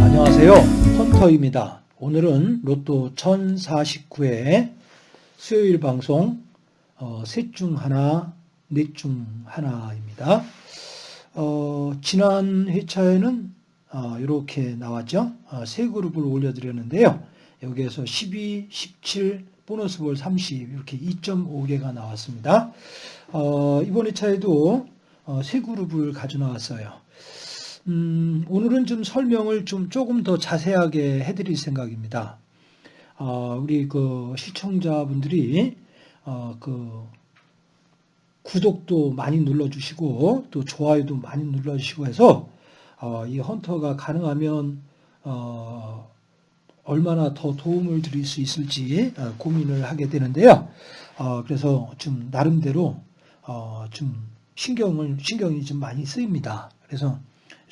안녕하세요. 헌터입니다. 오늘은 로또 1049회 수요일 방송 어, 셋중 하나, 넷 중 하나입니다. 어, 지난 회차에는 어, 이렇게 나왔죠. 어, 세 그룹을 올려드렸는데요. 여기에서 12, 17, 보너스 볼 30 이렇게 2.5개가 나왔습니다. 어, 이번 회차에도 어, 세 그룹을 가져 나왔어요. 음, 오늘은 좀 설명을 좀 조금 더 자세하게 해드릴 생각입니다. 어, 우리 그 시청자분들이 어, 그 구독도 많이 눌러주시고 또 좋아요도 많이 눌러주시고 해서 어, 이 헌터가 가능하면 어, 얼마나 더 도움을 드릴 수 있을지 어, 고민을 하게 되는데요. 어, 그래서 좀 나름대로 어, 좀 신경을 신경이 좀 많이 쓰입니다. 그래서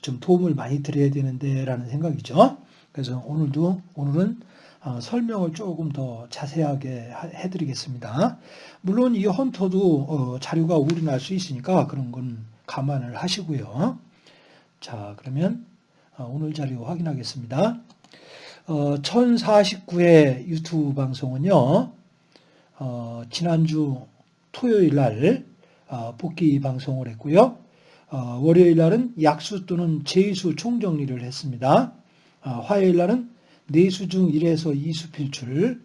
좀 도움을 많이 드려야 되는데라는 생각이죠. 그래서 오늘도 오늘은 어, 설명을 조금 더 자세하게 하- 해드리겠습니다. 물론 이 헌터도 어, 자료가 오류 날 수 있으니까 그런 건 감안을 하시고요. 자 그러면 어, 오늘 자료 확인하겠습니다. 어, 1049회 유튜브 방송은요. 어, 지난주 토요일 날 어, 복귀 방송을 했고요. 어, 월요일 날은 약수 또는 제수 총정리를 했습니다. 어, 화요일 날은 네수 중 1에서 2수 필출,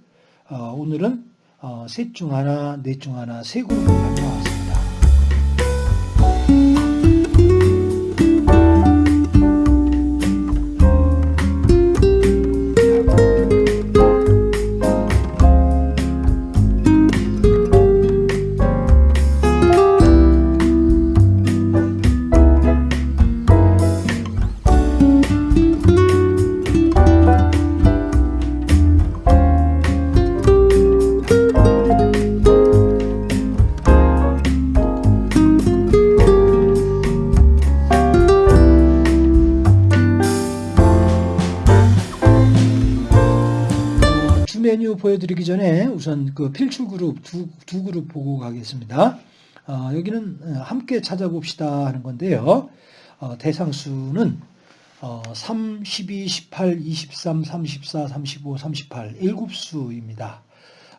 어, 오늘은 어, 셋중 하나, 넷 중 하나, 세 그룹을 가져 보여드리기 전에 우선 그 필출 그룹 두, 두 그룹 보고 가겠습니다. 어, 여기는 어, 함께 찾아봅시다 하는 건데요. 어, 대상수는 어, 3, 12, 18, 23, 34, 35, 38 일곱수입니다.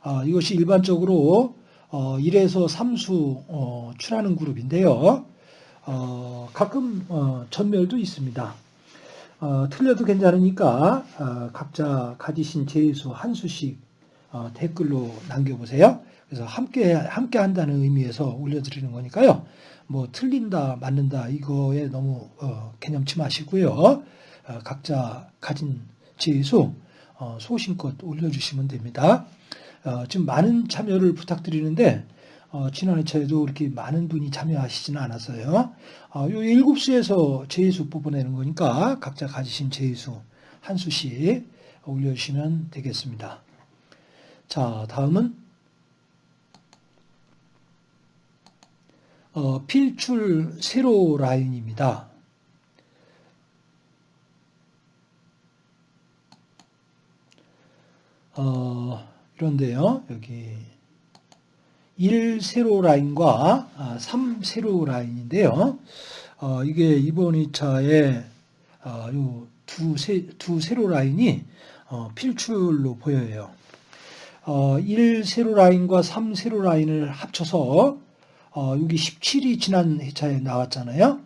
어, 이것이 일반적으로 어, 1에서 3수 어, 출하는 그룹인데요. 어, 가끔 어, 전멸도 있습니다. 어, 틀려도 괜찮으니까 어, 각자 가지신 제수 한 수씩 어, 댓글로 남겨보세요. 그래서 함께 함께 한다는 의미에서 올려드리는 거니까요. 뭐 틀린다 맞는다 이거에 너무 어, 개념치 마시고요. 어, 각자 가진 제수 어, 소신껏 올려주시면 됩니다. 어, 지금 많은 참여를 부탁드리는데 어, 지난 회차에도 이렇게 많은 분이 참여하시지는 않았어요. 어, 요 일곱 수에서 제수 뽑아내는 거니까 각자 가지신 제수 한 수씩 올려주시면 되겠습니다. 자, 다음은 어, 필출 세로 라인입니다. 어, 이런데요. 여기 1 세로 라인과 아, 3 세로 라인인데요. 어, 이게 이번 2차에 어, 요두 세, 두 세로 라인이 어, 필출로 보여요. 어, 1 세로 라인과 3 세로 라인을 합쳐서 어, 여기 17이 지난 회차에 나왔잖아요.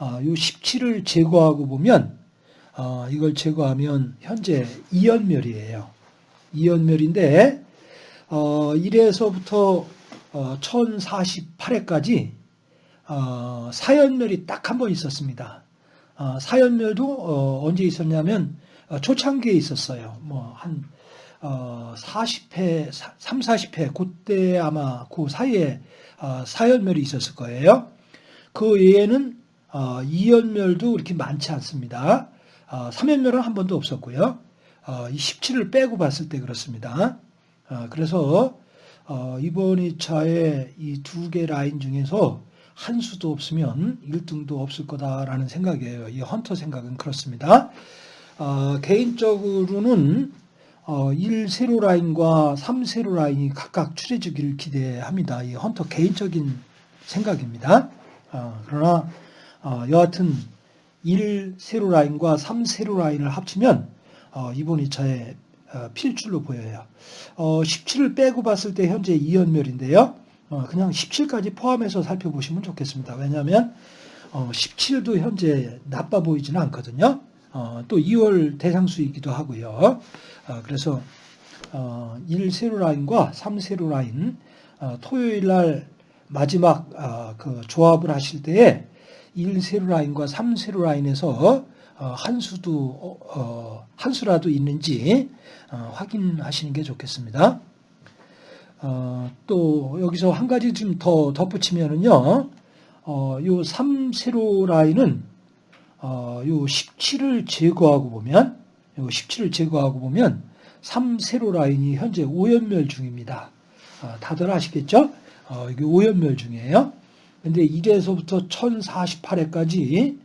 어, 요 17을 제거하고 보면 어, 이걸 제거하면 현재 2연멸이에요. 2연멸인데 어, 1에서부터 어, 1048회까지 어, 사연멸이 딱 한 번 있었습니다. 어, 사연멸도 어, 언제 있었냐면 어, 초창기에 있었어요. 뭐한 어, 40회, 3, 40회 그때 아마 그 사이에 어, 사연멸이 있었을 거예요. 그 외에는 어, 2연멸도 이렇게 많지 않습니다. 어, 3연멸은 한 번도 없었고요. 어, 이 17을 빼고 봤을 때 그렇습니다. 어, 그래서 어, 이번 2차에 이 두 개 라인 중에서 한 수도 없으면 1등도 없을 거다라는 생각이에요. 이 헌터 생각은 그렇습니다. 어, 개인적으로는 어, 1세로 라인과 3세로 라인이 각각 출해주기를 기대합니다. 이 헌터 개인적인 생각입니다. 어, 그러나 어, 여하튼 1세로 라인과 3세로 라인을 합치면 어, 이번 2차에 어, 필출로 보여요. 어, 17을 빼고 봤을 때 현재 2연멸인데요. 어, 그냥 17까지 포함해서 살펴보시면 좋겠습니다. 왜냐하면 어, 17도 현재 나빠 보이지는 않거든요. 어, 또 2월 대상수이기도 하고요. 어, 그래서 어, 1세로 라인과 3세로 라인 어, 토요일 날 마지막 어, 그 조합을 하실 때에 1세로 라인과 3세로 라인에서 어, 한 수도 한 수라도 있는지 어, 확인하시는 게 좋겠습니다. 어, 또 여기서 한 가지 좀 더 덧붙이면은요. 어, 요 3세로 라인은 어, 요 17을 제거하고 보면 요 17을 제거하고 보면 3 세로 라인이 현재 오연멸 중입니다. 어, 다들 아시겠죠? 어, 이게 오연멸 중이에요. 근데 1에서부터 1048회까지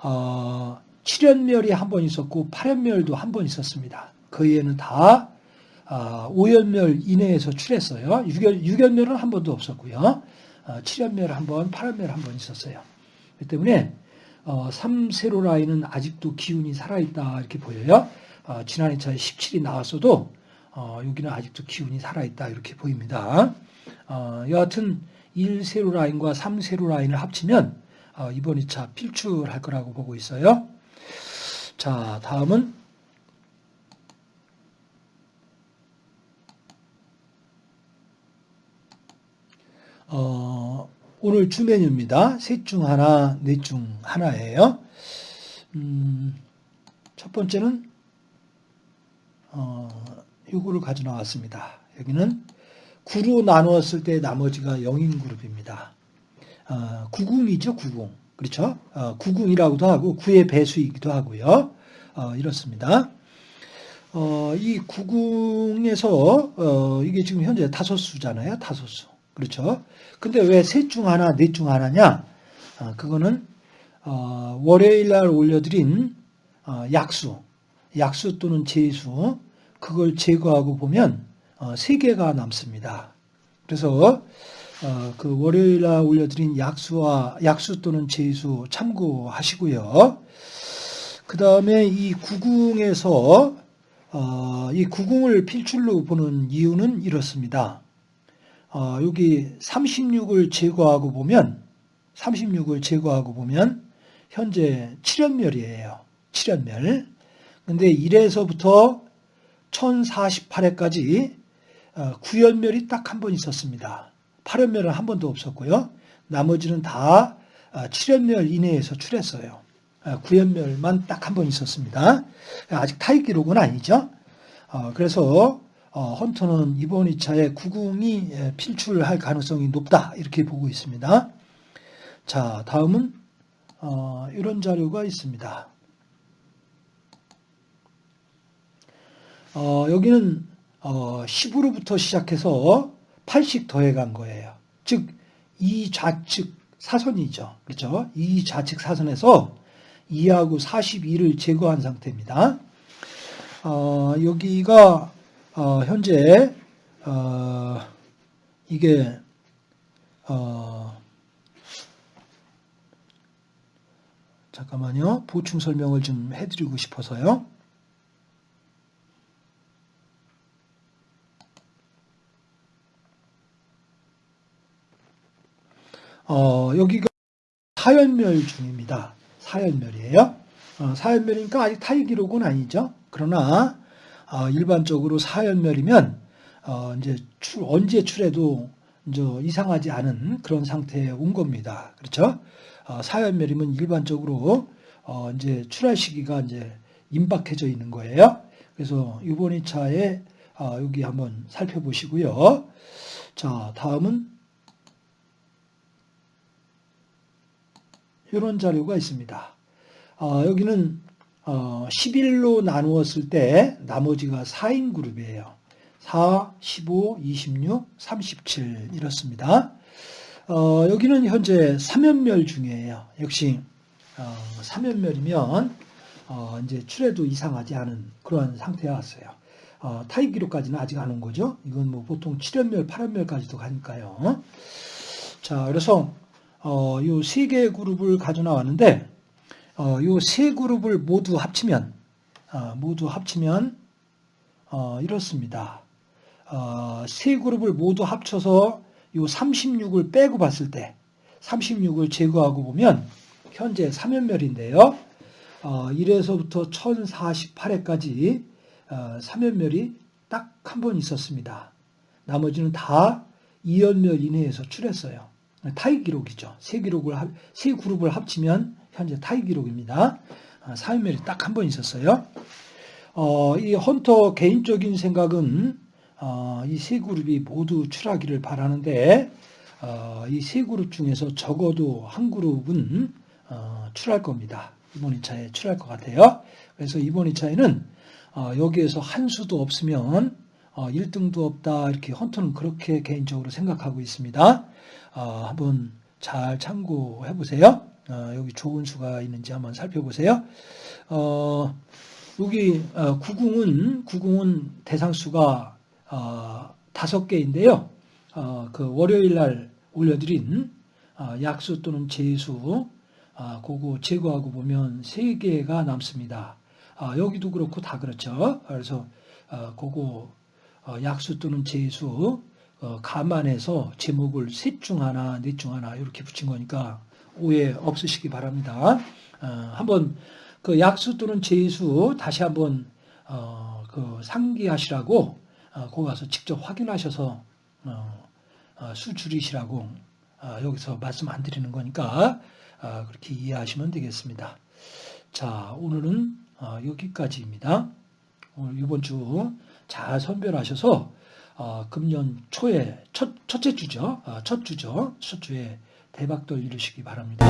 어, 7연멸이 한 번 있었고 8연멸도 한 번 있었습니다. 그 이에는 다 어, 5연멸 이내에서 출했어요. 6연, 6연멸은 한 번도 없었고요. 어, 7연멸 한 번, 8연멸 한 번 있었어요. 그렇기 때문에 어, 3세로 라인은 아직도 기운이 살아있다 이렇게 보여요. 어, 지난 2차에 17이 나왔어도 어, 여기는 아직도 기운이 살아있다 이렇게 보입니다. 어, 여하튼 1세로 라인과 3세로 라인을 합치면 어, 이번 2차 필출할 거라고 보고 있어요. 자, 다음은 어, 오늘 주 메뉴입니다. 셋 중 하나, 넷 중 하나예요. 음, 첫 번째는 어, 요거를 가져 나왔습니다. 여기는 9로 나누었을 때 나머지가 0인 그룹입니다. 어, 9궁이죠, 9궁. 그렇죠? 어, 9궁이라고도 하고 9의 배수이기도 하고요. 어, 이렇습니다. 어, 이 9궁에서 어, 이게 지금 현재 다섯 수잖아요. 다섯 수. 그렇죠? 근데 왜 셋 중 하나, 넷 중 하나냐? 어, 그거는 어, 월요일 날 올려드린 어, 약수, 약수 또는 제수 그걸 제거하고 보면 어, 세 개가 남습니다. 그래서 어, 그 월요일 날 올려드린 약수와 약수 또는 제수 참고하시고요. 그 다음에 이 구궁에서 어, 이 구궁을 필출로 보는 이유는 이렇습니다. 어, 여기 36을 제거하고 보면 36을 제거하고 보면 현재 7연멸이에요. 7연멸. 근데 1에서부터 1048회까지 9연멸이 딱 한 번 있었습니다. 8연멸은 한 번도 없었고요. 나머지는 다 7연멸 이내에서 출했어요. 9연멸만 딱 한 번 있었습니다. 아직 타입 기록은 아니죠. 어, 그래서 어, 헌터는 이번 2차에 구궁이 필출할 가능성이 높다 이렇게 보고 있습니다. 자 다음은 어, 이런 자료가 있습니다. 어, 여기는 어, 10으로부터 시작해서 8씩 더해간 거예요. 즉, 이 좌측 사선이죠. 그렇죠? 이 좌측 사선에서 2하고 42를 제거한 상태입니다. 어, 여기가 어, 현재 어, 이게 어, 잠깐만요. 보충 설명을 좀 해드리고 싶어서요. 어, 여기가 사연멸 중입니다. 사연멸이에요. 어, 사연멸이니까 아직 타이 기록은 아니죠. 그러나 어, 일반적으로 사연멸이면 어, 이제 출, 언제 출해도 이제 이상하지 않은 그런 상태에 온 겁니다. 그렇죠? 어, 사연멸이면 일반적으로 어, 이제 출할 시기가 이제 임박해져 있는 거예요. 그래서 이번 2차에 어, 여기 한번 살펴보시고요. 자, 다음은 이런 자료가 있습니다. 어, 여기는 어, 11로 나누었을 때 나머지가 4인 그룹이에요. 4, 15, 26, 37 이렇습니다. 어, 여기는 현재 3연멸 중이에요. 역시 어, 3연멸이면 어, 이제 출해도 이상하지 않은 그러한 상태에 왔어요. 어, 타입 기록까지는 아직 안 온 거죠. 이건 뭐 보통 7연멸, 8연멸까지도 가니까요. 자, 그래서 어, 요세 개의 그룹을 가져 나왔는데 어, 요세 그룹을 모두 합치면 어, 모두 합치면 어, 이렇습니다. 어, 세 그룹을 모두 합쳐서 요 36을 빼고 봤을 때 36을 제거하고 보면 현재 3연멸인데요. 어, 1에서부터 1048회까지 어, 3연멸이 딱 한 번 있었습니다. 나머지는 다 2연멸 이내에서 출했어요. 타이 기록이죠. 세 기록을 합- 세 그룹을 합치면 현재 타이 기록입니다. 아, 4연멸이 딱 한 번 있었어요. 어, 이 헌터 개인적인 생각은 어, 이 세 그룹이 모두 출하기를 바라는데 어, 이 세 그룹 중에서 적어도 한 그룹은 어, 출할 겁니다. 이번 2차에 출할 것 같아요. 그래서 이번 2차에는 어, 여기에서 한 수도 없으면 어, 1등도 없다 이렇게 헌터는 그렇게 개인적으로 생각하고 있습니다. 어, 한번 잘 참고해 보세요. 어, 여기 좋은 수가 있는지 한번 살펴보세요. 어, 여기 어, 구궁은 구궁은 대상수가 어, 다섯 개인데요. 어, 그 월요일 날 올려드린 어, 약수 또는 제수 아, 그거 제거하고 보면 세 개가 남습니다. 아, 여기도 그렇고 다 그렇죠. 그래서 어, 그거 어, 약수 또는 제수 어, 감안해서 제목을 셋 중 하나, 넷 중 하나 이렇게 붙인 거니까 오해 없으시기 바랍니다. 어, 한번 그 약수 또는 제수 다시 한번 어, 그 상기하시라고 어, 거기 가서 직접 확인하셔서 어, 어, 수 줄이시라고 어, 여기서 말씀 안 드리는 거니까 어, 그렇게 이해하시면 되겠습니다. 자, 오늘은 어, 여기까지입니다. 오늘 이번 주 잘 선별하셔서 어, 금년 초에 첫, 첫째 주죠. 어, 첫 주죠. 첫 주에 대박도 이루시기 바랍니다.